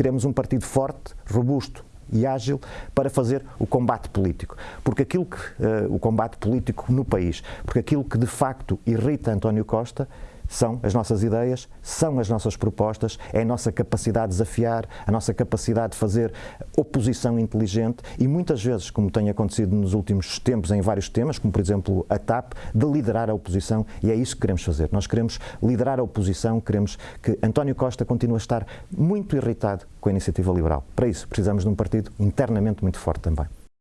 queremos um partido forte, robusto, e ágil para fazer o combate político. Porque aquilo que, uh, o combate político no país, porque aquilo que de facto irrita António Costa são as nossas ideias, são as nossas propostas, é a nossa capacidade de desafiar, a nossa capacidade de fazer oposição inteligente e muitas vezes, como tem acontecido nos últimos tempos em vários temas, como por exemplo a TAP, de liderar a oposição e é isso que queremos fazer. Nós queremos liderar a oposição, queremos que António Costa continue a estar muito irritado com a iniciativa liberal. Para isso, precisamos de um partido internamente muito forte também.